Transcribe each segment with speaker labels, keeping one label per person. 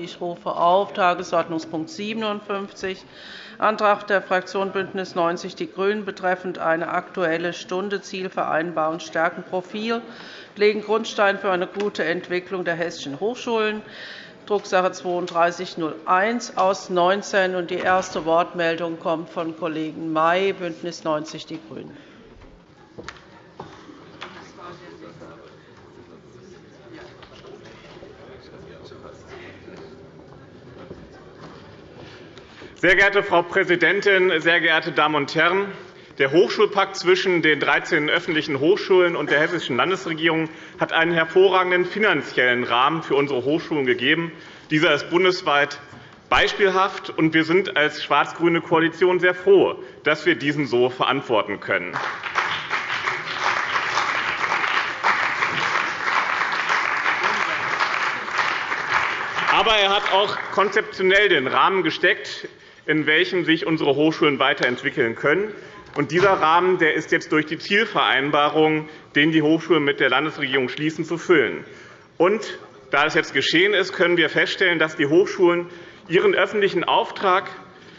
Speaker 1: Ich rufe auf Tagesordnungspunkt 57, Antrag der Fraktion BÜNDNIS 90 die GRÜNEN betreffend eine Aktuelle Stunde Zielvereinbarung stärken Profil, legen Grundstein für eine gute Entwicklung der hessischen Hochschulen, Drucksache 3201 aus 19. Die erste Wortmeldung kommt von Kollegen May, BÜNDNIS 90 die GRÜNEN.
Speaker 2: Sehr geehrte Frau Präsidentin, sehr geehrte Damen und Herren! Der Hochschulpakt zwischen den 13 öffentlichen Hochschulen und der Hessischen Landesregierung hat einen hervorragenden finanziellen Rahmen für unsere Hochschulen gegeben. Dieser ist bundesweit beispielhaft, und wir sind als schwarz-grüne Koalition sehr froh, dass wir diesen so verantworten können. Aber er hat auch konzeptionell den Rahmen gesteckt, in welchem sich unsere Hochschulen weiterentwickeln können. Und dieser Rahmen der ist jetzt durch die Zielvereinbarung, den die Hochschulen mit der Landesregierung schließen, zu füllen. Und da es jetzt geschehen ist, können wir feststellen, dass die Hochschulen ihren öffentlichen Auftrag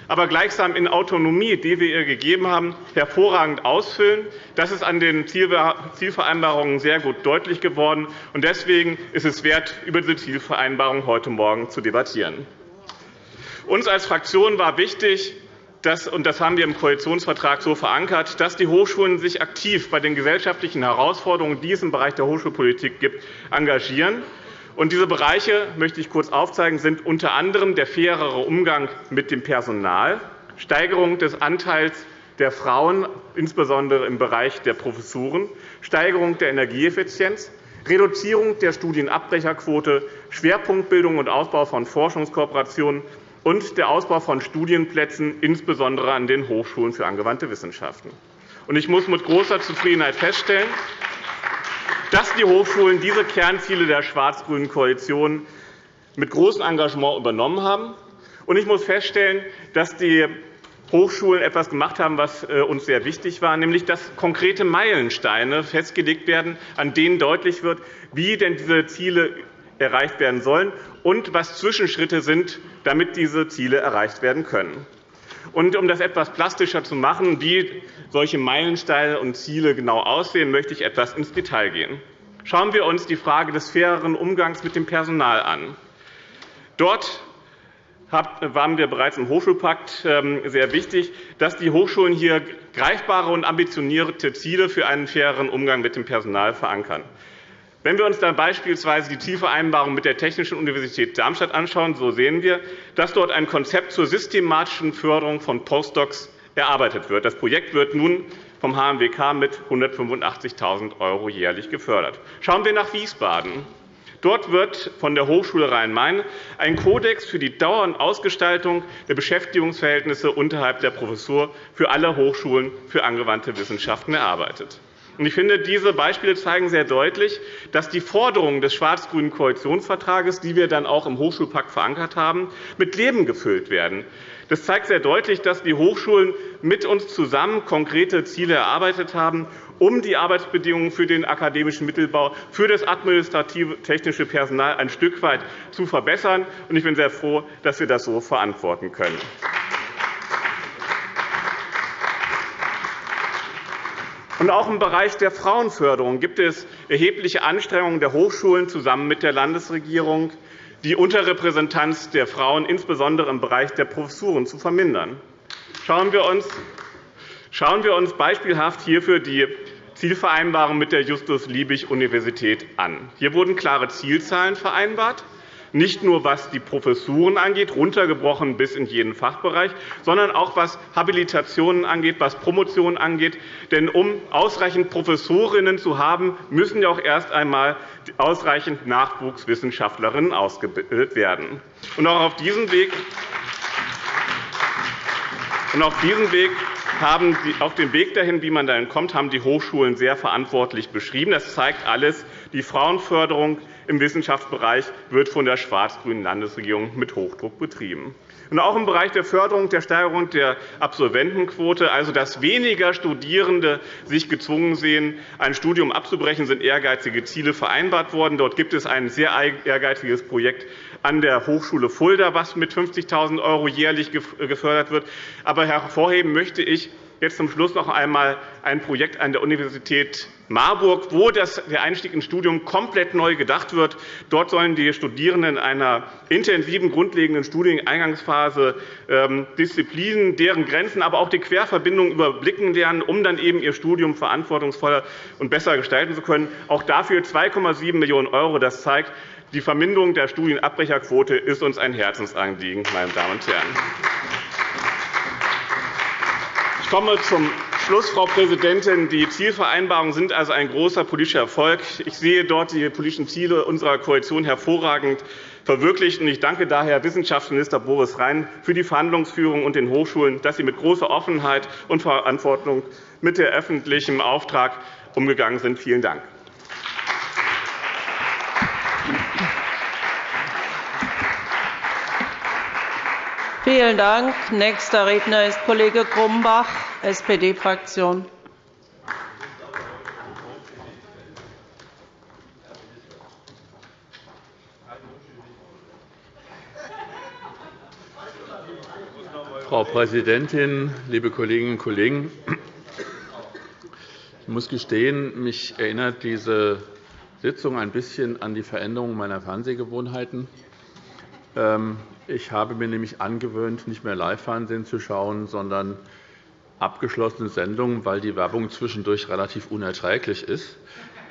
Speaker 2: aber gleichsam in Autonomie, die wir ihr gegeben haben, hervorragend ausfüllen. Das ist an den Zielvereinbarungen sehr gut deutlich geworden. Deswegen ist es wert, über diese Zielvereinbarung heute Morgen zu debattieren. Uns als Fraktion war wichtig, dass, und das haben wir im Koalitionsvertrag so verankert, dass die Hochschulen sich aktiv bei den gesellschaftlichen Herausforderungen, die es im Bereich der Hochschulpolitik gibt, engagieren. Und diese Bereiche möchte ich kurz aufzeigen, sind unter anderem der fairere Umgang mit dem Personal, Steigerung des Anteils der Frauen, insbesondere im Bereich der Professuren, Steigerung der Energieeffizienz, Reduzierung der Studienabbrecherquote, Schwerpunktbildung und Ausbau von Forschungskooperationen und der Ausbau von Studienplätzen, insbesondere an den Hochschulen für angewandte Wissenschaften. Ich muss mit großer Zufriedenheit feststellen, dass die Hochschulen diese Kernziele der schwarz-grünen Koalition mit großem Engagement übernommen haben. Ich muss feststellen, dass die Hochschulen etwas gemacht haben, was äh, uns sehr wichtig war, nämlich dass konkrete Meilensteine festgelegt werden, an denen deutlich wird, wie denn diese Ziele erreicht werden sollen und was Zwischenschritte sind, damit diese Ziele erreicht werden können. Und um das etwas plastischer zu machen, wie solche Meilensteine und Ziele genau aussehen, möchte ich etwas ins Detail gehen. Schauen wir uns die Frage des faireren Umgangs mit dem Personal an. Dort waren wir bereits im Hochschulpakt ähm, sehr wichtig, dass die Hochschulen hier greifbare und ambitionierte Ziele für einen faireren Umgang mit dem Personal verankern. Wenn wir uns dann beispielsweise die Zielvereinbarung mit der Technischen Universität Darmstadt anschauen, so sehen wir, dass dort ein Konzept zur systematischen Förderung von Postdocs erarbeitet wird. Das Projekt wird nun vom HMWK mit 185.000 € jährlich gefördert. Schauen wir nach Wiesbaden. Dort wird von der Hochschule Rhein-Main ein Kodex für die Dauer und Ausgestaltung der Beschäftigungsverhältnisse unterhalb der Professur für alle Hochschulen für angewandte Wissenschaften erarbeitet. Ich finde, diese Beispiele zeigen sehr deutlich, dass die Forderungen des schwarz-grünen Koalitionsvertrages, die wir dann auch im Hochschulpakt verankert haben, mit Leben gefüllt werden. Das zeigt sehr deutlich, dass die Hochschulen mit uns zusammen konkrete Ziele erarbeitet haben, um die Arbeitsbedingungen für den akademischen Mittelbau, für das administrative technische Personal ein Stück weit zu verbessern. Ich bin sehr froh, dass wir das so verantworten können. Und auch im Bereich der Frauenförderung gibt es erhebliche Anstrengungen der Hochschulen zusammen mit der Landesregierung, die Unterrepräsentanz der Frauen insbesondere im Bereich der Professuren zu vermindern. Schauen wir uns Schauen wir uns beispielhaft hierfür die Zielvereinbarung mit der Justus-Liebig-Universität an. Hier wurden klare Zielzahlen vereinbart nicht nur was die Professuren angeht, runtergebrochen bis in jeden Fachbereich, sondern auch was Habilitationen angeht, was Promotionen angeht. Denn um ausreichend Professorinnen zu haben, müssen ja auch erst einmal ausreichend Nachwuchswissenschaftlerinnen ausgebildet werden. Und auch auf diesem Weg und auf diesem Weg haben auf dem Weg dahin, wie man dahin kommt, haben die Hochschulen sehr verantwortlich beschrieben. Das zeigt alles. Die Frauenförderung im Wissenschaftsbereich wird von der schwarz-grünen Landesregierung mit Hochdruck betrieben. Und auch im Bereich der Förderung der Steigerung der Absolventenquote, also dass weniger Studierende sich gezwungen sehen, ein Studium abzubrechen, sind ehrgeizige Ziele vereinbart worden. Dort gibt es ein sehr ehrgeiziges Projekt an der Hochschule Fulda, was mit 50.000 € jährlich gefördert wird. Aber hervorheben möchte ich jetzt zum Schluss noch einmal ein Projekt an der Universität Marburg, wo der Einstieg ins Studium komplett neu gedacht wird. Dort sollen die Studierenden in einer intensiven grundlegenden Studieneingangsphase ähm, Disziplinen, deren Grenzen, aber auch die Querverbindungen überblicken lernen, um dann eben ihr Studium verantwortungsvoller und besser gestalten zu können. Auch dafür 2,7 Millionen €. Das zeigt, die Verminderung der Studienabbrecherquote ist uns ein Herzensanliegen, meine Damen und Herren. Ich komme zum Schluss, Frau Präsidentin. Die Zielvereinbarungen sind also ein großer politischer Erfolg. Ich sehe dort die politischen Ziele unserer Koalition hervorragend verwirklicht. Ich danke daher Wissenschaftsminister Boris Rhein für die Verhandlungsführung und den Hochschulen, dass sie mit großer Offenheit und Verantwortung mit der öffentlichen Auftrag umgegangen sind. Vielen Dank.
Speaker 1: Vielen Dank. Nächster Redner ist Kollege Grumbach, SPD-Fraktion.
Speaker 3: Frau Präsidentin, liebe Kolleginnen und Kollegen! Ich muss gestehen, mich erinnert diese Sitzung ein bisschen an die Veränderung meiner Fernsehgewohnheiten. Ich habe mir nämlich angewöhnt, nicht mehr Live-Fernsehen zu schauen, sondern abgeschlossene Sendungen, weil die Werbung zwischendurch relativ unerträglich ist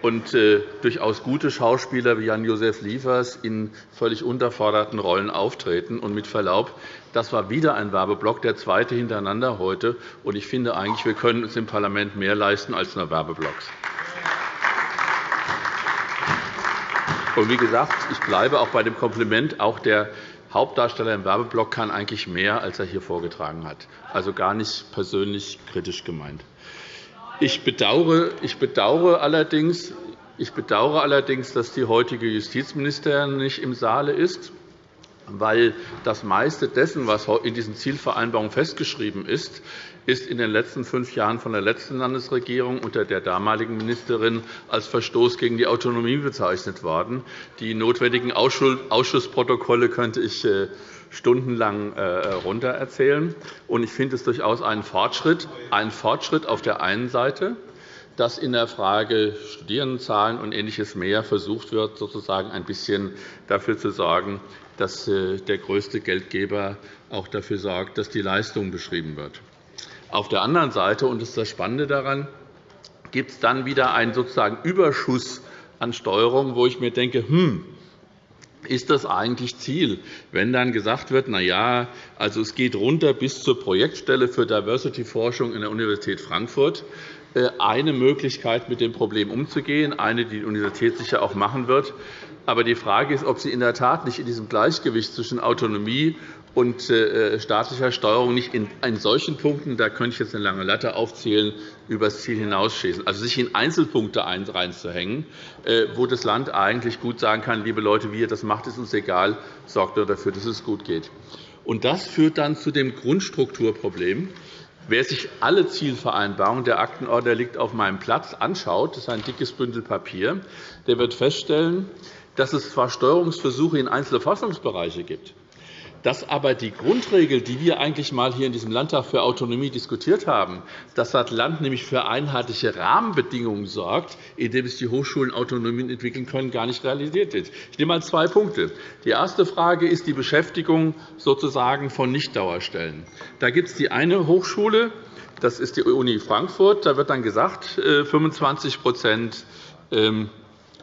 Speaker 3: und äh, durchaus gute Schauspieler wie Jan-Josef Liefers in völlig unterforderten Rollen auftreten. Und mit Verlaub, das war wieder ein Werbeblock, der zweite hintereinander heute. Und ich finde eigentlich, wir können uns im Parlament mehr leisten als nur Werbeblocks. Und wie gesagt, ich bleibe auch bei dem Kompliment. Auch der Hauptdarsteller im Werbeblock kann eigentlich mehr, als er hier vorgetragen hat. Also gar nicht persönlich kritisch gemeint. Ich bedauere, ich bedauere, allerdings, ich bedauere allerdings, dass die heutige Justizministerin nicht im Saale ist, weil das meiste dessen, was in diesen Zielvereinbarungen festgeschrieben ist, ist in den letzten fünf Jahren von der letzten Landesregierung unter der damaligen Ministerin als Verstoß gegen die Autonomie bezeichnet worden. Die notwendigen Ausschussprotokolle könnte ich äh, stundenlang. Äh, ich finde es durchaus einen Fortschritt, einen Fortschritt auf der einen Seite, dass in der Frage Studierendenzahlen und Ähnliches mehr versucht wird, sozusagen ein bisschen dafür zu sorgen, dass äh, der größte Geldgeber auch dafür sorgt, dass die Leistung beschrieben wird. Auf der anderen Seite, und das ist das Spannende daran, gibt es dann wieder einen sozusagen Überschuss an Steuerung, wo ich mir denke, hm, ist das eigentlich Ziel, wenn dann gesagt wird, na ja, also es geht runter bis zur Projektstelle für Diversity-Forschung in der Universität Frankfurt. Äh, eine Möglichkeit, mit dem Problem umzugehen, eine, die die Universität sicher auch machen wird. Aber die Frage ist, ob sie in der Tat nicht in diesem Gleichgewicht zwischen Autonomie und äh, staatlicher Steuerung nicht in solchen Punkten, da könnte ich jetzt eine lange Latte aufzählen, über das Ziel hinausschießen. Also sich in Einzelpunkte reinzuhängen, äh, wo das Land eigentlich gut sagen kann, liebe Leute, wie ihr das macht, ist uns egal, sorgt nur dafür, dass es gut geht. Und das führt dann zu dem Grundstrukturproblem. Wer sich alle Zielvereinbarungen, der Aktenordner liegt auf meinem Platz, anschaut, das ist ein dickes Bündel Papier, der wird feststellen, dass es zwar Steuerungsversuche in einzelne Forschungsbereiche gibt, dass aber die Grundregel, die wir eigentlich einmal hier in diesem Landtag für Autonomie diskutiert haben, dass das Land nämlich für einheitliche Rahmenbedingungen sorgt, indem es die Hochschulen Autonomien entwickeln können, gar nicht realisiert wird. Ich nehme einmal zwei Punkte. Die erste Frage ist die Beschäftigung sozusagen von Nichtdauerstellen. Da gibt es die eine Hochschule, das ist die Uni Frankfurt. Da wird dann gesagt, 25 äh,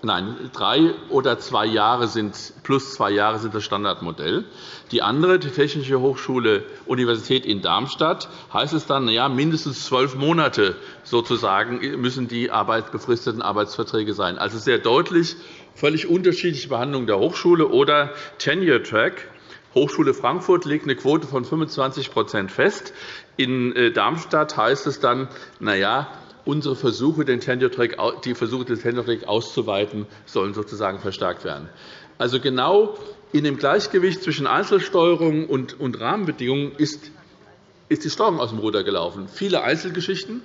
Speaker 3: Nein, drei oder zwei Jahre sind, plus zwei Jahre sind das Standardmodell. Die andere, die Technische Hochschule Universität in Darmstadt, heißt es dann, ja, mindestens zwölf Monate sozusagen müssen die befristeten Arbeitsverträge sein. Also sehr deutlich, völlig unterschiedliche Behandlung der Hochschule oder Tenure Track. Hochschule Frankfurt legt eine Quote von 25% fest. In äh, Darmstadt heißt es dann, na ja, unsere Versuche, den Tenure-Track, die Versuche, den Tenure-Track auszuweiten, sollen sozusagen verstärkt werden. Also genau in dem Gleichgewicht zwischen Einzelsteuerung und Rahmenbedingungen ist die Steuerung aus dem Ruder gelaufen. Viele Einzelgeschichten,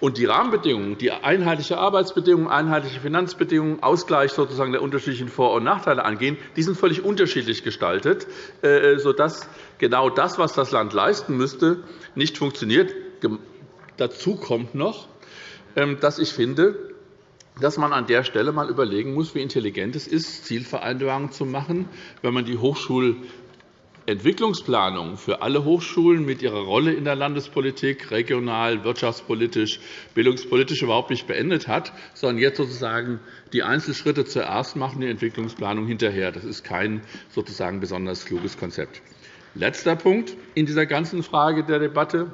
Speaker 3: und die Rahmenbedingungen, die einheitliche Arbeitsbedingungen, einheitliche Finanzbedingungen, Ausgleich sozusagen der unterschiedlichen Vor- und Nachteile angehen, die sind völlig unterschiedlich gestaltet, äh, sodass genau das, was das Land leisten müsste, nicht funktioniert. Dazu kommt noch, dass ich finde, dass man an der Stelle einmal überlegen muss, wie intelligent es ist, Zielvereinbarungen zu machen, wenn man die Hochschul Entwicklungsplanung für alle Hochschulen mit ihrer Rolle in der Landespolitik, regional, wirtschaftspolitisch, bildungspolitisch überhaupt nicht beendet hat, sondern jetzt sozusagen die Einzelschritte zuerst machen, die Entwicklungsplanung hinterher. Das ist kein sozusagen besonders kluges Konzept. Letzter Punkt in dieser ganzen Frage der Debatte.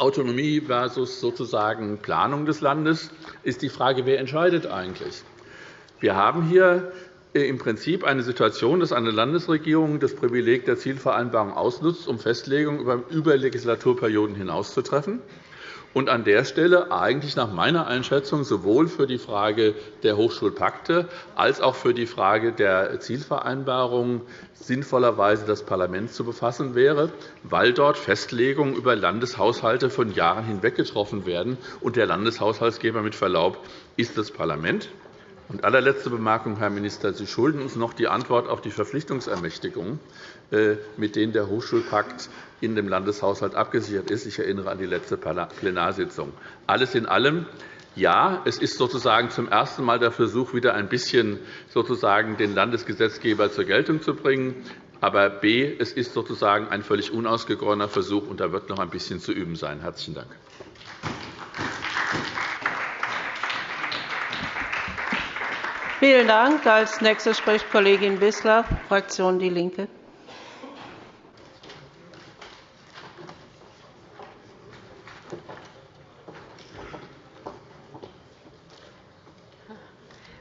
Speaker 3: Autonomie versus sozusagen Planung des Landes ist die Frage, wer entscheidet eigentlich. Wir haben hier äh, im Prinzip eine Situation, dass eine Landesregierung das Privileg der Zielvereinbarung ausnutzt, um Festlegungen über Legislaturperioden hinaus zu treffen und an der Stelle eigentlich nach meiner Einschätzung sowohl für die Frage der Hochschulpakte als auch für die Frage der Zielvereinbarungen sinnvollerweise das Parlament zu befassen wäre, weil dort Festlegungen über Landeshaushalte von Jahren hinweg getroffen werden. Und der Landeshaushaltsgeber mit Verlaub ist das Parlament. Und allerletzte Bemerkung, Herr Minister. Sie schulden uns noch die Antwort auf die Verpflichtungsermächtigung, äh, mit denen der Hochschulpakt in dem Landeshaushalt abgesichert ist. Ich erinnere an die letzte Plenarsitzung. Alles in allem ja, es ist sozusagen zum ersten Mal der Versuch, wieder ein bisschen sozusagen den Landesgesetzgeber zur Geltung zu bringen. Aber b, es ist sozusagen ein völlig unausgegorener Versuch, und da wird noch ein bisschen zu üben sein. – Herzlichen Dank.
Speaker 1: Vielen Dank. Als nächste spricht Kollegin Wissler, Fraktion DIE LINKE.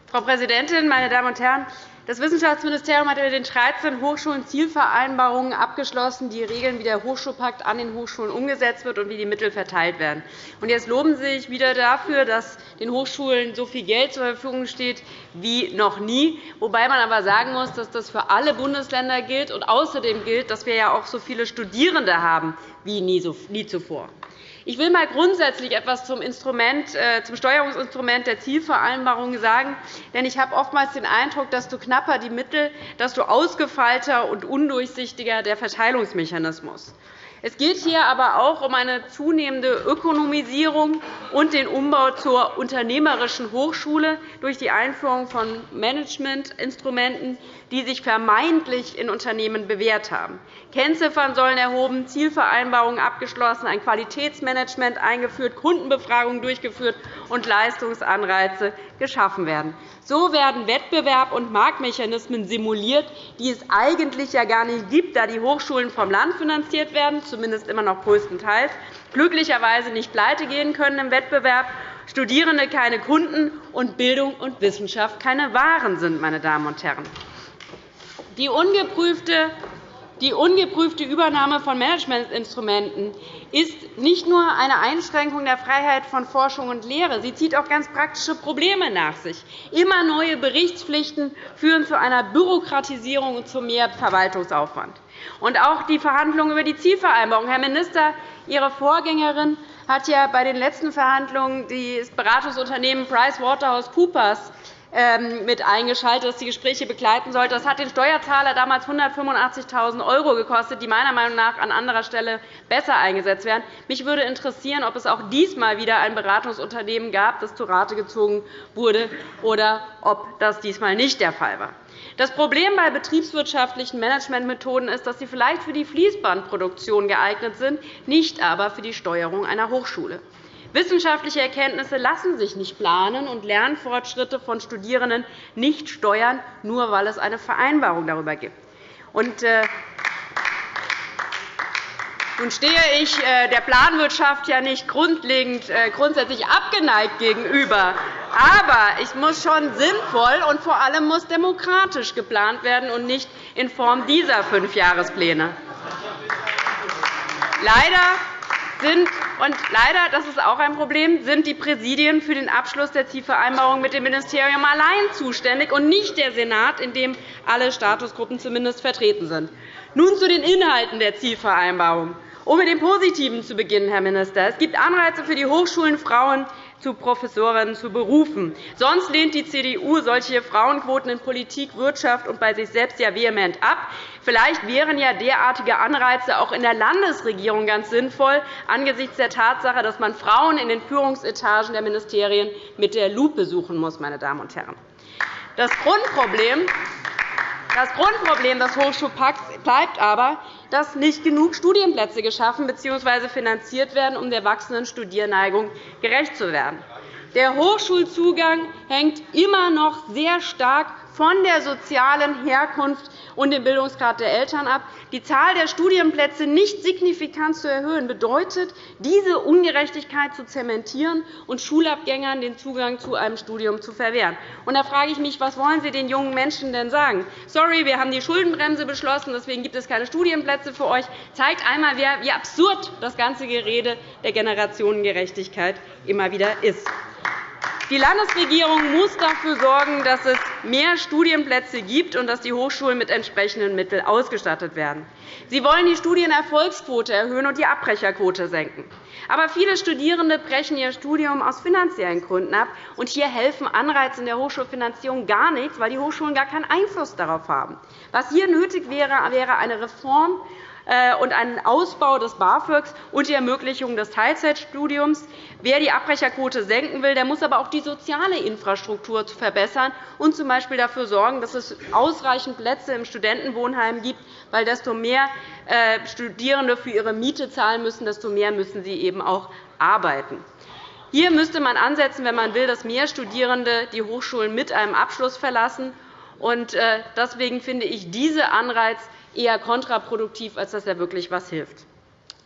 Speaker 4: Frau Präsidentin, meine Damen und Herren! Das Wissenschaftsministerium hat mit den 13 Hochschulen Zielvereinbarungen abgeschlossen, die regeln, wie der Hochschulpakt an den Hochschulen umgesetzt wird und wie die Mittel verteilt werden. Jetzt loben Sie sich wieder dafür, dass den Hochschulen so viel Geld zur Verfügung steht wie noch nie, wobei man aber sagen muss, dass das für alle Bundesländer gilt und außerdem gilt, dass wir ja auch so viele Studierende haben wie nie zuvor. Ich will einmal grundsätzlich etwas zum, äh, zum Steuerungsinstrument der Zielvereinbarung sagen. Denn ich habe oftmals den Eindruck, dass du knapper die Mittel, desto ausgefeilter und undurchsichtiger der Verteilungsmechanismus. Es geht hier aber auch um eine zunehmende Ökonomisierung und den Umbau zur unternehmerischen Hochschule durch die Einführung von Managementinstrumenten, die sich vermeintlich in Unternehmen bewährt haben. Kennziffern sollen erhoben, Zielvereinbarungen abgeschlossen, ein Qualitätsmanagement eingeführt, Kundenbefragungen durchgeführt und Leistungsanreize geschaffen werden. So werden Wettbewerb und Marktmechanismen simuliert, die es eigentlich ja gar nicht gibt, da die Hochschulen vom Land finanziert werden, zumindest immer noch größtenteils, glücklicherweise nicht pleite gehen können im Wettbewerb, Studierende keine Kunden und Bildung und Wissenschaft keine Waren sind. Meine Damen und Herren. Die ungeprüfte die ungeprüfte Übernahme von Managementinstrumenten ist nicht nur eine Einschränkung der Freiheit von Forschung und Lehre, sie zieht auch ganz praktische Probleme nach sich. Immer neue Berichtspflichten führen zu einer Bürokratisierung und zu mehr Verwaltungsaufwand. Und auch die Verhandlungen über die Zielvereinbarung. Herr Minister, Ihre Vorgängerin hat ja bei den letzten Verhandlungen das Beratungsunternehmen PricewaterhouseCoopers mit eingeschaltet, das die Gespräche begleiten sollte. Das hat den Steuerzahler damals 185.000 € gekostet, die meiner Meinung nach an anderer Stelle besser eingesetzt werden. Mich würde interessieren, ob es auch diesmal wieder ein Beratungsunternehmen gab, das zu Rate gezogen wurde, oder ob das diesmal nicht der Fall war. Das Problem bei betriebswirtschaftlichen Managementmethoden ist, dass sie vielleicht für die Fließbandproduktion geeignet sind, nicht aber für die Steuerung einer Hochschule. Wissenschaftliche Erkenntnisse lassen sich nicht planen und Lernfortschritte von Studierenden nicht steuern, nur weil es eine Vereinbarung darüber gibt. Und, äh, nun stehe ich äh, der Planwirtschaft ja nicht grundlegend, äh, grundsätzlich abgeneigt gegenüber. Aber es muss schon sinnvoll und vor allem muss demokratisch geplant werden und nicht in Form dieser Fünfjahrespläne. Leider sind, und leider, das ist auch ein Problem, sind die Präsidien für den Abschluss der Zielvereinbarung mit dem Ministerium allein zuständig und nicht der Senat, in dem alle Statusgruppen zumindest vertreten sind. Nun zu den Inhalten der Zielvereinbarung. Um mit dem Positiven zu beginnen, Herr Minister. Es gibt Anreize für die Hochschulen, Frauen zu Professorinnen zu berufen. Sonst lehnt die CDU solche Frauenquoten in Politik, Wirtschaft und bei sich selbst ja vehement ab. Vielleicht wären ja derartige Anreize auch in der Landesregierung ganz sinnvoll, angesichts der Tatsache, dass man Frauen in den Führungsetagen der Ministerien mit der Lupe suchen muss. Meine Damen und Herren. Das Grundproblem das Grundproblem des Hochschulpakts bleibt aber, dass nicht genug Studienplätze geschaffen bzw. finanziert werden, um der wachsenden Studierneigung gerecht zu werden. Der Hochschulzugang hängt immer noch sehr stark von der sozialen Herkunft und dem Bildungsgrad der Eltern ab. Die Zahl der Studienplätze nicht signifikant zu erhöhen, bedeutet, diese Ungerechtigkeit zu zementieren und Schulabgängern den Zugang zu einem Studium zu verwehren. Und da frage ich mich, was wollen Sie den jungen Menschen denn sagen? Sorry, wir haben die Schuldenbremse beschlossen, deswegen gibt es keine Studienplätze für euch. Zeigt einmal, wie absurd das ganze Gerede der Generationengerechtigkeit immer wieder ist. Die Landesregierung muss dafür sorgen, dass es mehr Studienplätze gibt und dass die Hochschulen mit entsprechenden Mitteln ausgestattet werden. Sie wollen die Studienerfolgsquote erhöhen und die Abbrecherquote senken. Aber viele Studierende brechen ihr Studium aus finanziellen Gründen ab. und Hier helfen Anreize in der Hochschulfinanzierung gar nichts, weil die Hochschulen gar keinen Einfluss darauf haben. Was hier nötig wäre, wäre eine Reform und einen Ausbau des BAföGs und die Ermöglichung des Teilzeitstudiums. Wer die Abbrecherquote senken will, der muss aber auch die soziale Infrastruktur verbessern und z. B. dafür sorgen, dass es ausreichend Plätze im Studentenwohnheim gibt, weil desto mehr äh, Studierende für ihre Miete zahlen müssen, desto mehr müssen sie eben auch arbeiten. Hier müsste man ansetzen, wenn man will, dass mehr Studierende die Hochschulen mit einem Abschluss verlassen. Äh, deswegen finde ich diesen Anreiz eher kontraproduktiv, als dass er wirklich etwas hilft.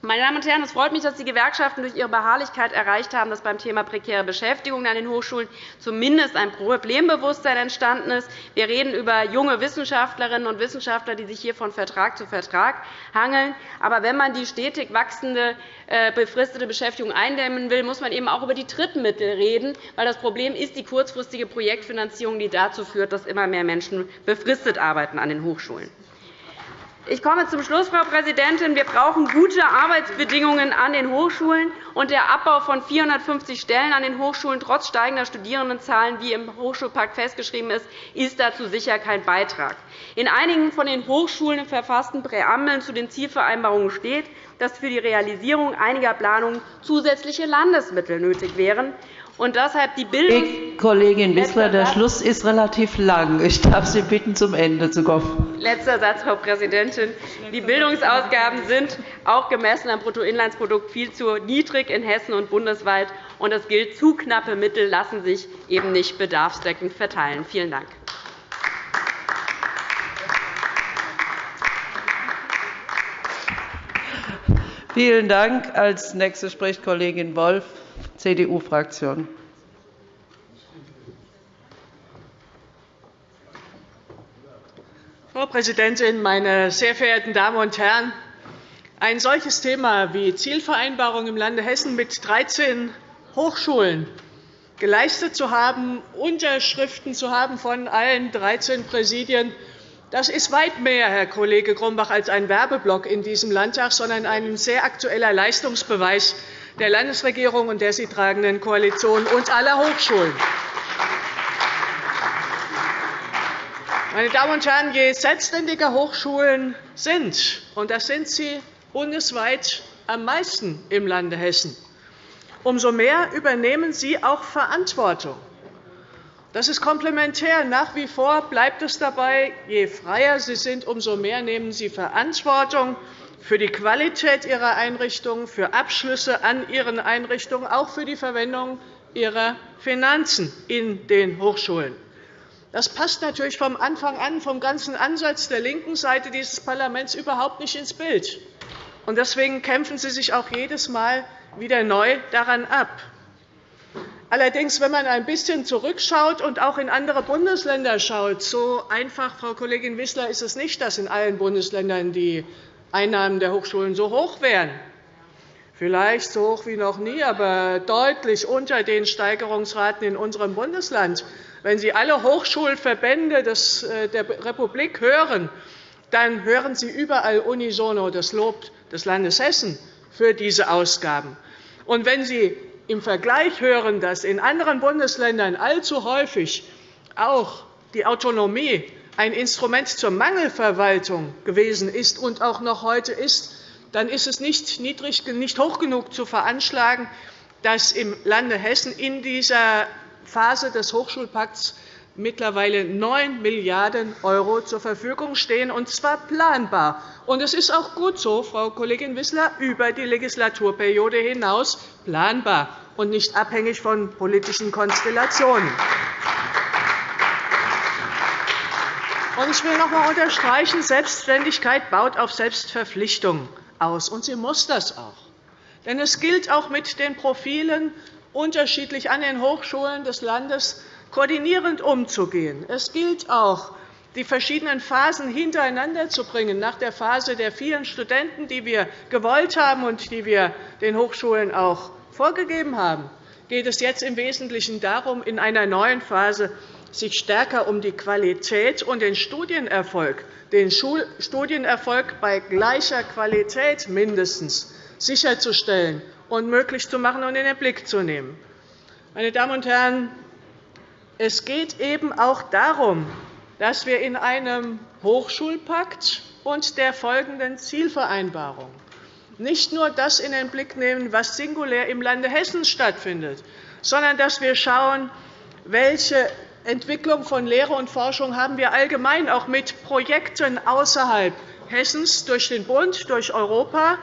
Speaker 4: Meine Damen und Herren, es freut mich, dass die Gewerkschaften durch ihre Beharrlichkeit erreicht haben, dass beim Thema prekäre Beschäftigung an den Hochschulen zumindest ein Problembewusstsein entstanden ist. Wir reden über junge Wissenschaftlerinnen und Wissenschaftler, die sich hier von Vertrag zu Vertrag hangeln. Aber wenn man die stetig wachsende äh, befristete Beschäftigung eindämmen will, muss man eben auch über die Drittmittel reden. Weil das Problem ist die kurzfristige Projektfinanzierung, die dazu führt, dass immer mehr Menschen befristet arbeiten an den Hochschulen. Ich komme zum Schluss, Frau Präsidentin. Wir brauchen gute Arbeitsbedingungen an den Hochschulen. und Der Abbau von 450 Stellen an den Hochschulen trotz steigender Studierendenzahlen, wie im Hochschulpakt festgeschrieben ist, ist dazu sicher kein Beitrag. In einigen von den Hochschulen verfassten Präambeln zu den Zielvereinbarungen steht, dass für die Realisierung einiger Planungen zusätzliche Landesmittel nötig wären und deshalb die Bildungs
Speaker 1: Kollegin Wissler, der Schluss ist relativ lang. Ich darf Sie bitten, zum Ende zu kommen.
Speaker 4: Letzter Satz, Frau Präsidentin. Die Bildungsausgaben sind auch gemessen am Bruttoinlandsprodukt viel zu niedrig in Hessen und bundesweit. Und es gilt, zu knappe Mittel lassen sich eben nicht bedarfsdeckend verteilen. Vielen Dank.
Speaker 1: Vielen Dank. Als Nächste spricht Kollegin Wolff. CDU-Fraktion.
Speaker 5: Frau Präsidentin, meine sehr verehrten Damen und Herren! Ein solches Thema wie Zielvereinbarung im Lande Hessen mit 13 Hochschulen geleistet zu haben, Unterschriften zu haben von allen 13 Präsidien, das ist weit mehr, Herr Kollege Grumbach, als ein Werbeblock in diesem Landtag, sondern ein sehr aktueller Leistungsbeweis der Landesregierung und der sie tragenden Koalition und aller Hochschulen. Meine Damen und Herren, je selbstständiger Hochschulen sind, und das sind sie bundesweit am meisten im Lande Hessen, umso mehr übernehmen sie auch Verantwortung. Das ist komplementär. Nach wie vor bleibt es dabei, je freier sie sind, umso mehr nehmen sie Verantwortung für die Qualität ihrer Einrichtungen, für Abschlüsse an ihren Einrichtungen, auch für die Verwendung ihrer Finanzen in den Hochschulen. Das passt natürlich vom Anfang an, vom ganzen Ansatz der linken Seite dieses Parlaments überhaupt nicht ins Bild. Deswegen kämpfen Sie sich auch jedes Mal wieder neu daran ab. Allerdings, wenn man ein bisschen zurückschaut und auch in andere Bundesländer schaut, so einfach, Frau Kollegin Wissler, ist es nicht, dass in allen Bundesländern die Einnahmen der Hochschulen so hoch wären. vielleicht so hoch wie noch nie, aber deutlich unter den Steigerungsraten in unserem Bundesland. Wenn Sie alle Hochschulverbände äh, der Republik hören, dann hören Sie überall unisono das Lob des Landes Hessen für diese Ausgaben. Und wenn Sie im Vergleich hören, dass in anderen Bundesländern allzu häufig auch die Autonomie ein Instrument zur Mangelverwaltung gewesen ist und auch noch heute ist, dann ist es nicht, niedrig, nicht hoch genug zu veranschlagen, dass im Lande Hessen in dieser Phase des Hochschulpakts mittlerweile 9 Milliarden € zur Verfügung stehen, und zwar planbar. Und es ist auch gut so, Frau Kollegin Wissler, über die Legislaturperiode hinaus planbar und nicht abhängig von politischen Konstellationen. Ich will noch einmal unterstreichen, Selbstständigkeit baut auf Selbstverpflichtung aus, und sie muss das auch. Denn es gilt auch mit den Profilen unterschiedlich an den Hochschulen des Landes koordinierend umzugehen. Es gilt auch, die verschiedenen Phasen hintereinander zu bringen. Nach der Phase der vielen Studenten, die wir gewollt haben und die wir den Hochschulen auch vorgegeben haben, geht es jetzt im Wesentlichen darum, in einer neuen Phase sich stärker um die Qualität und den Studienerfolg, den Studienerfolg bei gleicher Qualität mindestens sicherzustellen und möglich zu machen und in den Blick zu nehmen. Meine Damen und Herren, es geht eben auch darum, dass wir in einem Hochschulpakt und der folgenden Zielvereinbarung nicht nur das in den Blick nehmen, was singulär im Lande Hessen stattfindet, sondern dass wir schauen, welche Entwicklung von Lehre und Forschung haben wir allgemein auch mit Projekten außerhalb Hessens durch den Bund, durch Europa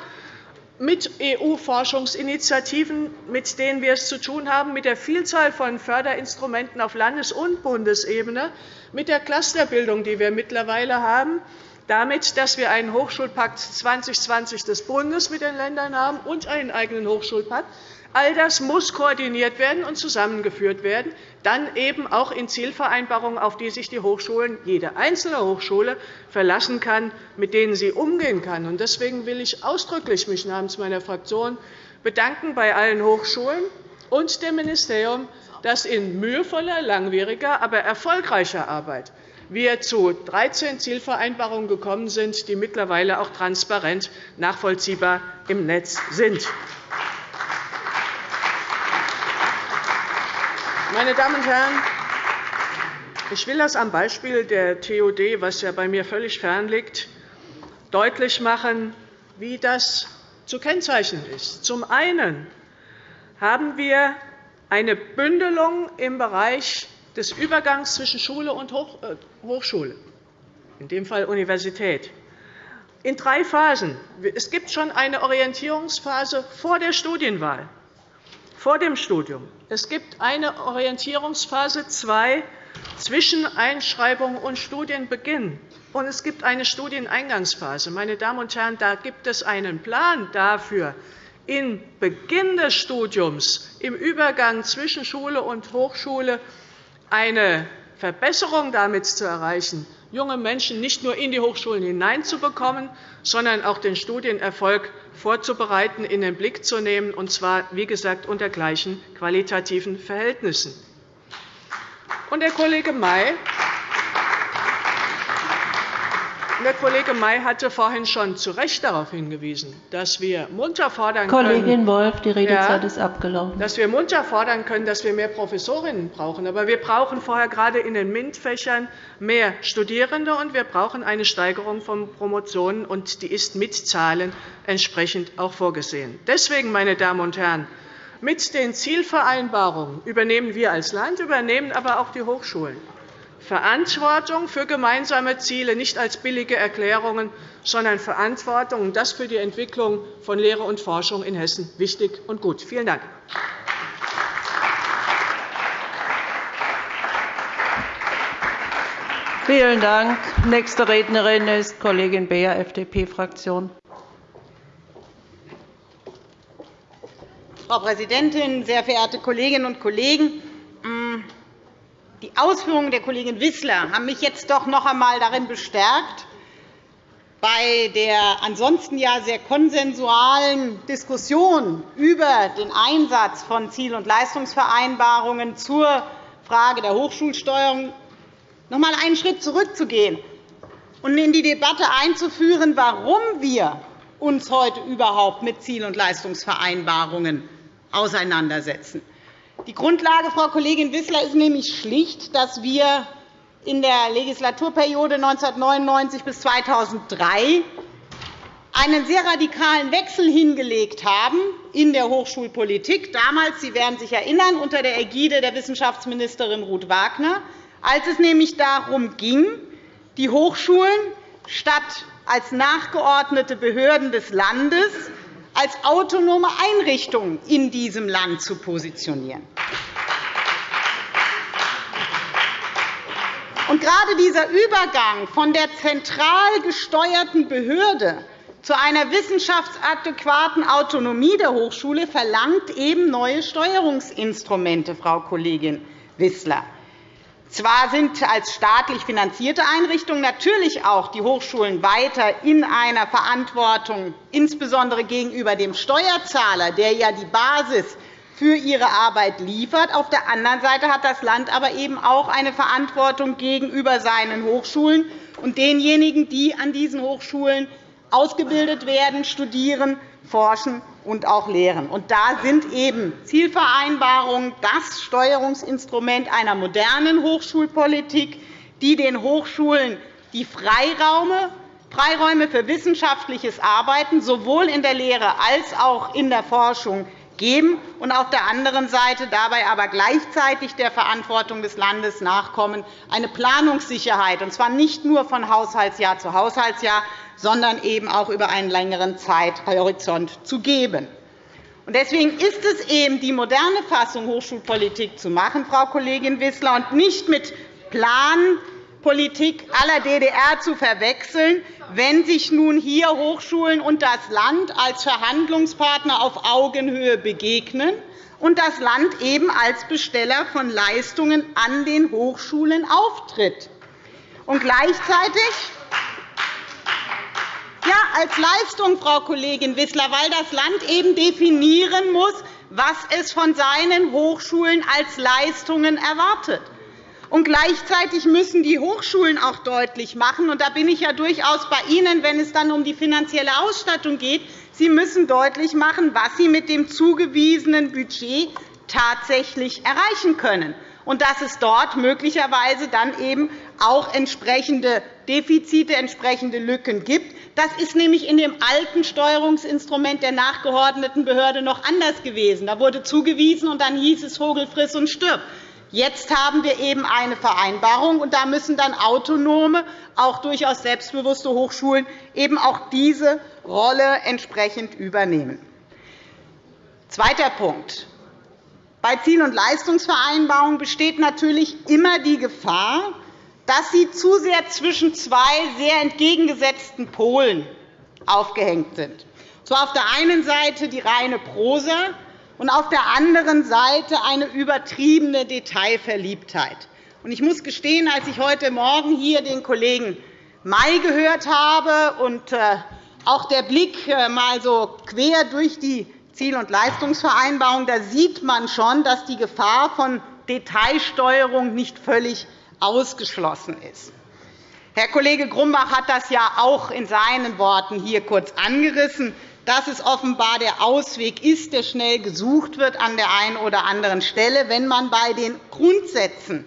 Speaker 5: mit EU-Forschungsinitiativen, mit denen wir es zu tun haben, mit der Vielzahl von Förderinstrumenten auf Landes- und Bundesebene, mit der Clusterbildung, die wir mittlerweile haben, damit, dass wir einen Hochschulpakt 2020 des Bundes mit den Ländern haben und einen eigenen Hochschulpakt. All das muss koordiniert werden und zusammengeführt werden, dann eben auch in Zielvereinbarungen, auf die sich die Hochschulen, jede einzelne Hochschule verlassen kann, mit denen sie umgehen kann. Deswegen will ich mich ausdrücklich mich namens meiner Fraktion bedanken bei allen Hochschulen und dem Ministerium, dass in mühevoller, langwieriger, aber erfolgreicher Arbeit wir zu 13 Zielvereinbarungen gekommen sind, die mittlerweile auch transparent nachvollziehbar im Netz sind. Meine Damen und Herren, ich will das am Beispiel der TOD, was ja bei mir völlig fern liegt, deutlich machen, wie das zu kennzeichnen ist. Zum einen haben wir eine Bündelung im Bereich des Übergangs zwischen Schule und äh, Hochschule, in dem Fall Universität, in drei Phasen. Es gibt schon eine Orientierungsphase vor der Studienwahl vor dem Studium. Es gibt eine Orientierungsphase 2 zwischen Einschreibung und Studienbeginn. Und es gibt eine Studieneingangsphase. Meine Damen und Herren, da gibt es einen Plan dafür, in Beginn des Studiums, im Übergang zwischen Schule und Hochschule, eine Verbesserung damit zu erreichen, junge Menschen nicht nur in die Hochschulen hineinzubekommen, sondern auch den Studienerfolg vorzubereiten, in den Blick zu nehmen, und zwar, wie gesagt, unter gleichen qualitativen Verhältnissen. Der Kollege May der Kollege May hatte vorhin schon zu Recht darauf hingewiesen, dass wir munter fordern
Speaker 1: können, Kollegin Wolf, die Redezeit ja, ist abgelaufen.
Speaker 5: Dass wir munter fordern können, dass wir mehr Professorinnen brauchen. Aber wir brauchen vorher gerade in den MINT-Fächern mehr Studierende, und wir brauchen eine Steigerung von Promotionen, und die ist mit Zahlen entsprechend auch vorgesehen. Deswegen, meine Damen und Herren, mit den Zielvereinbarungen übernehmen wir als Land, übernehmen aber auch die Hochschulen Verantwortung für gemeinsame Ziele, nicht als billige Erklärungen, sondern Verantwortung, und das für die Entwicklung von Lehre und Forschung in Hessen wichtig und gut. Vielen Dank.
Speaker 1: Vielen Dank. Nächste Rednerin ist Kollegin Beer, FDP-Fraktion.
Speaker 6: Frau Präsidentin, sehr verehrte Kolleginnen und Kollegen! Die Ausführungen der Kollegin Wissler haben mich jetzt doch noch einmal darin bestärkt, bei der ansonsten ja sehr konsensualen Diskussion über den Einsatz von Ziel- und Leistungsvereinbarungen zur Frage der Hochschulsteuerung noch einmal einen Schritt zurückzugehen und in die Debatte einzuführen, warum wir uns heute überhaupt mit Ziel- und Leistungsvereinbarungen auseinandersetzen. Die Grundlage, Frau Kollegin Wissler, ist nämlich schlicht, dass wir in der Legislaturperiode 1999 bis 2003 einen sehr radikalen Wechsel hingelegt haben in der Hochschulpolitik. Damals, Sie werden sich erinnern, unter der Ägide der Wissenschaftsministerin Ruth Wagner, als es nämlich darum ging, die Hochschulen statt als nachgeordnete Behörden des Landes als autonome Einrichtungen in diesem Land zu positionieren. Und gerade dieser Übergang von der zentral gesteuerten Behörde zu einer wissenschaftsadäquaten Autonomie der Hochschule verlangt eben neue Steuerungsinstrumente, Frau Kollegin Wissler. Zwar sind als staatlich finanzierte Einrichtungen natürlich auch die Hochschulen weiter in einer Verantwortung, insbesondere gegenüber dem Steuerzahler, der ja die Basis für ihre Arbeit liefert. Auf der anderen Seite hat das Land aber eben auch eine Verantwortung gegenüber seinen Hochschulen und denjenigen, die an diesen Hochschulen ausgebildet werden, studieren, forschen und auch lehren. Und da sind eben Zielvereinbarungen das Steuerungsinstrument einer modernen Hochschulpolitik, die den Hochschulen die Freiräume für wissenschaftliches Arbeiten sowohl in der Lehre als auch in der Forschung geben und auf der anderen Seite dabei aber gleichzeitig der Verantwortung des Landes nachkommen, eine Planungssicherheit, und zwar nicht nur von Haushaltsjahr zu Haushaltsjahr, sondern eben auch über einen längeren Zeithorizont zu geben. Deswegen ist es eben die moderne Fassung, Hochschulpolitik zu machen, Frau Kollegin Wissler, und nicht mit Planpolitik aller DDR zu verwechseln, wenn sich nun hier Hochschulen und das Land als Verhandlungspartner auf Augenhöhe begegnen und das Land eben als Besteller von Leistungen an den Hochschulen auftritt. Und gleichzeitig ja, als Leistung, Frau Kollegin Wissler, weil das Land eben definieren muss, was es von seinen Hochschulen als Leistungen erwartet. Und gleichzeitig müssen die Hochschulen auch deutlich machen, und da bin ich ja durchaus bei Ihnen, wenn es dann um die finanzielle Ausstattung geht, sie müssen deutlich machen, was sie mit dem zugewiesenen Budget tatsächlich erreichen können und dass es dort möglicherweise dann eben auch entsprechende Defizite, entsprechende Lücken gibt. Das ist nämlich in dem alten Steuerungsinstrument der nachgeordneten Behörde noch anders gewesen. Da wurde zugewiesen, und dann hieß es Vogel friss und stirb. Jetzt haben wir eben eine Vereinbarung, und da müssen dann autonome, auch durchaus selbstbewusste Hochschulen eben auch diese Rolle entsprechend übernehmen. Zweiter Punkt. Bei Ziel- und Leistungsvereinbarungen besteht natürlich immer die Gefahr, dass sie zu sehr zwischen zwei sehr entgegengesetzten Polen aufgehängt sind. So auf der einen Seite die reine Prosa und auf der anderen Seite eine übertriebene Detailverliebtheit. Ich muss gestehen, als ich heute Morgen hier den Kollegen May gehört habe und äh, auch der Blick äh, mal so quer durch die Ziel- und Leistungsvereinbarung, da sieht man schon, dass die Gefahr von Detailsteuerung nicht völlig ausgeschlossen ist. Herr Kollege Grumbach hat das ja auch in seinen Worten hier kurz angerissen, dass es offenbar der Ausweg ist, der schnell gesucht wird an der einen oder anderen Stelle, wenn man bei den Grundsätzen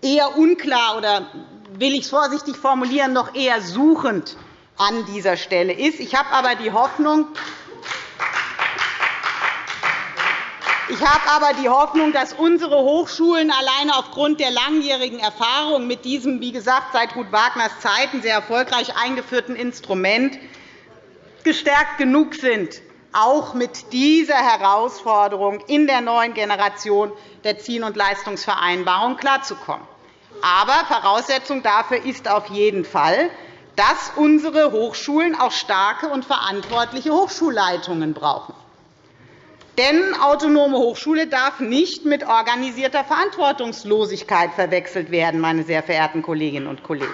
Speaker 6: eher unklar oder will ich es vorsichtig formulieren, noch eher suchend an dieser Stelle ist. Ich habe aber die Hoffnung, Ich habe aber die Hoffnung, dass unsere Hochschulen alleine aufgrund der langjährigen Erfahrung mit diesem, wie gesagt, seit Ruth Wagners Zeiten sehr erfolgreich eingeführten Instrument gestärkt genug sind, auch mit dieser Herausforderung in der neuen Generation der Ziel- und Leistungsvereinbarung klarzukommen. Aber Voraussetzung dafür ist auf jeden Fall, dass unsere Hochschulen auch starke und verantwortliche Hochschulleitungen brauchen. Denn autonome Hochschule darf nicht mit organisierter Verantwortungslosigkeit verwechselt werden, meine sehr verehrten Kolleginnen und Kollegen.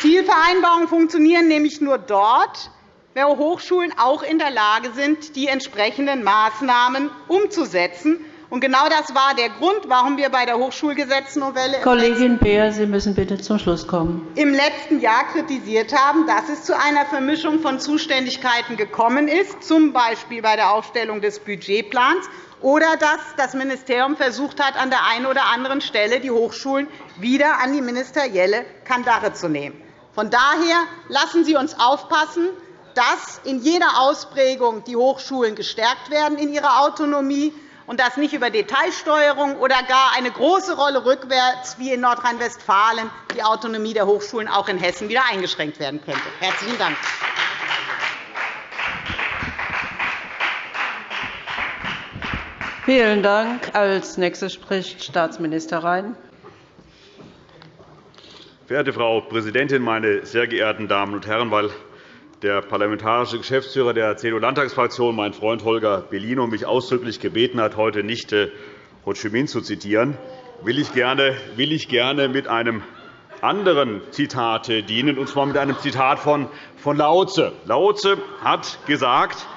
Speaker 6: Zielvereinbarungen funktionieren nämlich nur dort, wo Hochschulen auch in der Lage sind, die entsprechenden Maßnahmen umzusetzen. Und genau das war der Grund, warum wir bei der Hochschulgesetznovelle
Speaker 1: Kollegin Beer, Sie müssen bitte zum Schluss kommen.
Speaker 6: im letzten Jahr kritisiert haben, dass es zu einer Vermischung von Zuständigkeiten gekommen ist, z. B. bei der Aufstellung des Budgetplans, oder dass das Ministerium versucht hat, an der einen oder anderen Stelle die Hochschulen wieder an die ministerielle Kandare zu nehmen. Von daher lassen Sie uns aufpassen, dass in jeder Ausprägung die Hochschulen gestärkt werden in ihrer Autonomie und dass nicht über Detailsteuerung oder gar eine große Rolle rückwärts wie in Nordrhein-Westfalen die Autonomie der Hochschulen auch in Hessen wieder eingeschränkt werden könnte. – Herzlichen Dank.
Speaker 1: Vielen Dank. Als nächstes spricht Staatsminister Rhein.
Speaker 7: Verehrte Frau Präsidentin, meine sehr geehrten Damen und Herren! Weil der parlamentarische Geschäftsführer der CDU-Landtagsfraktion, mein Freund Holger Bellino, mich ausdrücklich gebeten hat, heute nicht äh, Ho Chi Minh zu zitieren, will ich gerne, mit einem anderen Zitat dienen, und zwar mit einem Zitat von, Lao Tse. Lao Tse hat gesagt,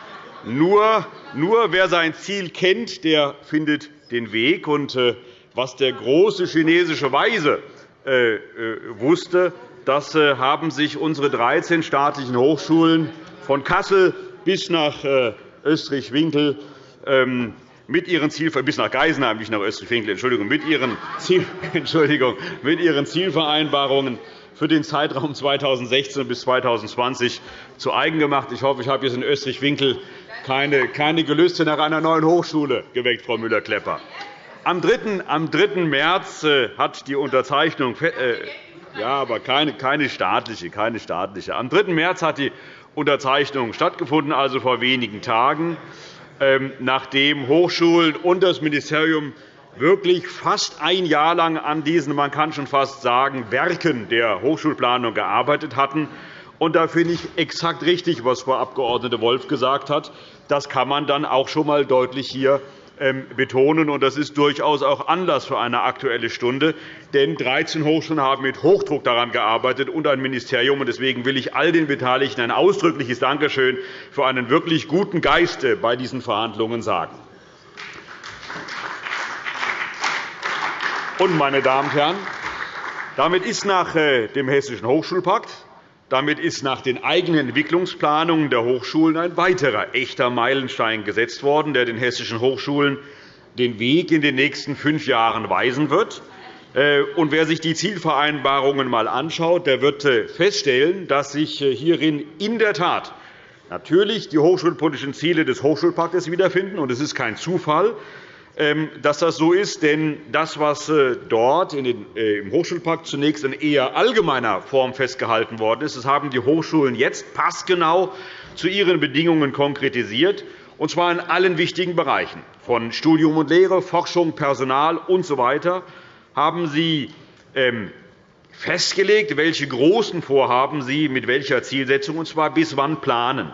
Speaker 7: nur, nur wer sein Ziel kennt, der findet den Weg. Und, äh, was der große chinesische Weise äh, wusste, das äh, haben sich unsere 13 staatlichen Hochschulen von Kassel bis nach äh, Österreich-Winkel ähm, mit ihren Ziel bis nach Geisenheim, nicht nach Österreich-Winkel, Entschuldigung, mit ihren, Ziel, Entschuldigung, mit ihren Zielvereinbarungen für den Zeitraum 2016 bis 2020 zu eigen gemacht. Ich hoffe, ich habe jetzt in Österreich-Winkel keine, keine Gelüste nach einer neuen Hochschule geweckt, Frau Müller-Klepper. Am 3. Am 3. März äh, hat die Unterzeichnung ja, aber keine, keine, staatliche, keine staatliche. Am 3. März hat die Unterzeichnung stattgefunden, also vor wenigen Tagen, ähm, nachdem Hochschulen und das Ministerium wirklich fast ein Jahr lang an diesen, man kann schon fast sagen, Werken der Hochschulplanung gearbeitet hatten. Und da finde ich exakt richtig, was Frau Abg. Wolf gesagt hat. Das kann man dann auch schon einmal deutlich hier betonen. Und das ist durchaus auch Anlass für eine Aktuelle Stunde. Denn 13 Hochschulen haben mit Hochdruck daran gearbeitet und ein Ministerium. Deswegen will ich all den Beteiligten ein ausdrückliches Dankeschön für einen wirklich guten Geist bei diesen Verhandlungen sagen. Und, meine Damen und Herren, damit ist nach äh, dem Hessischen Hochschulpakt damit ist nach den eigenen Entwicklungsplanungen der Hochschulen ein weiterer echter Meilenstein gesetzt worden, der den hessischen Hochschulen den Weg in den nächsten fünf Jahren weisen wird. Äh, und wer sich die Zielvereinbarungen einmal anschaut, der wird äh, feststellen, dass sich äh, hierin in der Tat natürlich die hochschulpolitischen Ziele des Hochschulpaktes wiederfinden. Und es ist kein Zufall, dass das so ist. Denn das, was äh, dort äh, im Hochschulpakt zunächst in eher allgemeiner Form festgehalten worden ist, das haben die Hochschulen jetzt passgenau zu ihren Bedingungen konkretisiert, und zwar in allen wichtigen Bereichen, von Studium und Lehre, Forschung, Personal usw. So haben sie ähm, festgelegt, welche großen Vorhaben sie mit welcher Zielsetzung, und zwar bis wann planen.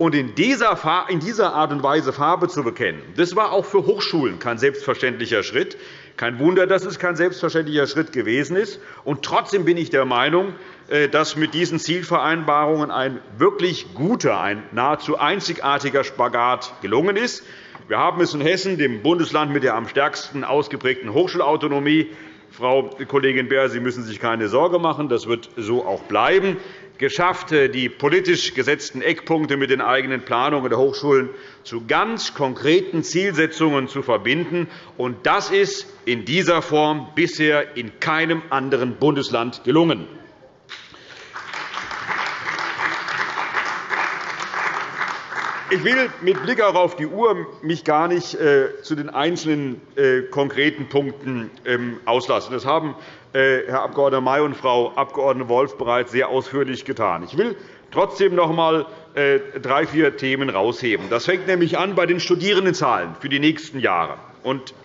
Speaker 7: Und in dieser Art und Weise Farbe zu bekennen, das war auch für Hochschulen kein selbstverständlicher Schritt. Kein Wunder, dass es kein selbstverständlicher Schritt gewesen ist. Und trotzdem bin ich der Meinung, äh, dass mit diesen Zielvereinbarungen ein wirklich guter, ein nahezu einzigartiger Spagat gelungen ist. Wir haben es in Hessen, dem Bundesland mit der am stärksten ausgeprägten Hochschulautonomie, Frau Kollegin Beer, Sie müssen sich keine Sorge machen. Das wird so auch bleiben geschafft, die politisch gesetzten Eckpunkte mit den eigenen Planungen der Hochschulen zu ganz konkreten Zielsetzungen zu verbinden. Das ist in dieser Form bisher in keinem anderen Bundesland gelungen. Ich will mit Blick auch auf die Uhr mich gar nicht äh, zu den einzelnen äh, konkreten Punkten ähm, auslassen. Das haben äh, Herr Abg. May und Frau Abg. Wolf bereits sehr ausführlich getan. Ich will trotzdem noch einmal drei, vier Themen herausheben. Das fängt nämlich an bei den Studierendenzahlen für die nächsten Jahre.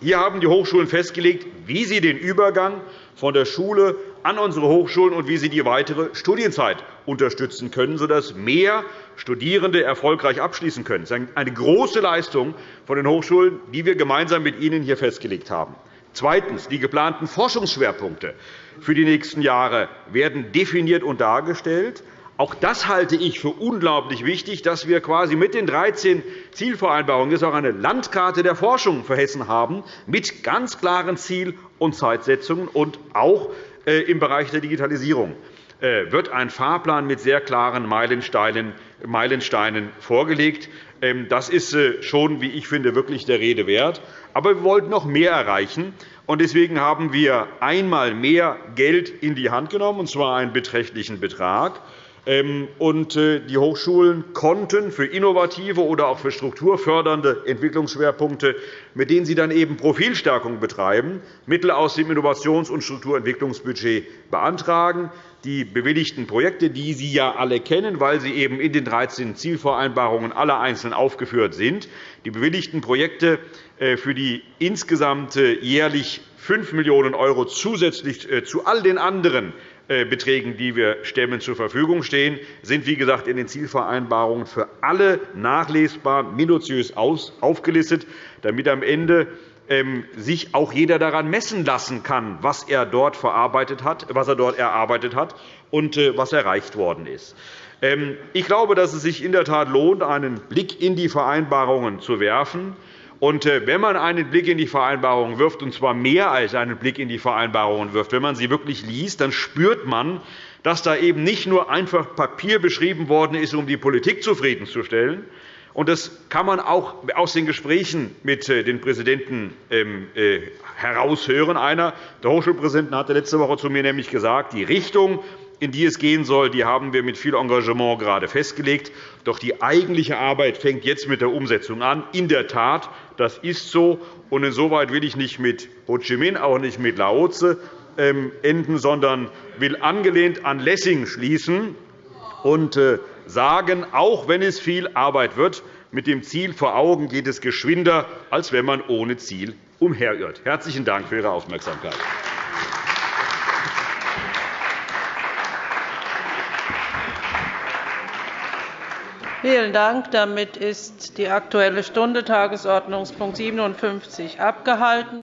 Speaker 7: Hier haben die Hochschulen festgelegt, wie sie den Übergang von der Schule an unsere Hochschulen und wie sie die weitere Studienzeit unterstützen können, sodass mehr Studierende erfolgreich abschließen können. Das ist eine große Leistung von den Hochschulen, die wir gemeinsam mit Ihnen hier festgelegt haben. Zweitens. Die geplanten Forschungsschwerpunkte für die nächsten Jahre werden definiert und dargestellt. Auch das halte ich für unglaublich wichtig, dass wir quasi mit den 13 Zielvereinbarungen jetzt auch eine Landkarte der Forschung für Hessen haben, mit ganz klaren Ziel- und Zeitsetzungen und auch im Bereich der Digitalisierung äh, wird ein Fahrplan mit sehr klaren Meilensteinen vorgelegt. Ähm, das ist äh, schon, wie ich finde, wirklich der Rede wert. Aber wir wollten noch mehr erreichen. Deswegen haben wir einmal mehr Geld in die Hand genommen, und zwar einen beträchtlichen Betrag. Ähm, und äh, die Hochschulen konnten für innovative oder auch für strukturfördernde Entwicklungsschwerpunkte, mit denen sie dann eben Profilstärkung betreiben, Mittel aus dem Innovations- und Strukturentwicklungsbudget beantragen. Die bewilligten Projekte, die Sie ja alle kennen, weil sie eben in den 13 Zielvereinbarungen alle einzeln aufgeführt sind, die bewilligten Projekte äh, für die insgesamt äh, jährlich 5 Millionen € zusätzlich zu all den anderen Beträgen, die wir stemmen, zur Verfügung stehen, sind, wie gesagt, in den Zielvereinbarungen für alle nachlesbar minutiös aufgelistet, damit am Ende ähm, sich auch jeder daran messen lassen kann, was er dort, verarbeitet hat, was er dort erarbeitet hat und äh, was erreicht worden ist. Ähm, ich glaube, dass es sich in der Tat lohnt, einen Blick in die Vereinbarungen zu werfen. Und äh, wenn man einen Blick in die Vereinbarungen wirft, und zwar mehr als einen Blick in die Vereinbarungen wirft, wenn man sie wirklich liest, dann spürt man, dass da eben nicht nur einfach Papier beschrieben worden ist, um die Politik zufriedenzustellen. Und das kann man auch aus den Gesprächen mit äh, den Präsidenten ähm, äh, heraushören. Einer der Hochschulpräsidenten hatte letzte Woche zu mir nämlich gesagt, die Richtung, in die es gehen soll, die haben wir mit viel Engagement gerade festgelegt. Doch die eigentliche Arbeit fängt jetzt mit der Umsetzung an. In der Tat, das ist so. Und insoweit will ich nicht mit Ho Chi Minh, auch nicht mit Laoze ähm, enden, sondern will angelehnt an Lessing schließen und äh, sagen, auch wenn es viel Arbeit wird, mit dem Ziel vor Augen geht es geschwinder, als wenn man ohne Ziel umherirrt. Herzlichen Dank für Ihre Aufmerksamkeit.
Speaker 1: Vielen Dank. Damit ist die Aktuelle Stunde Tagesordnungspunkt 57 abgehalten.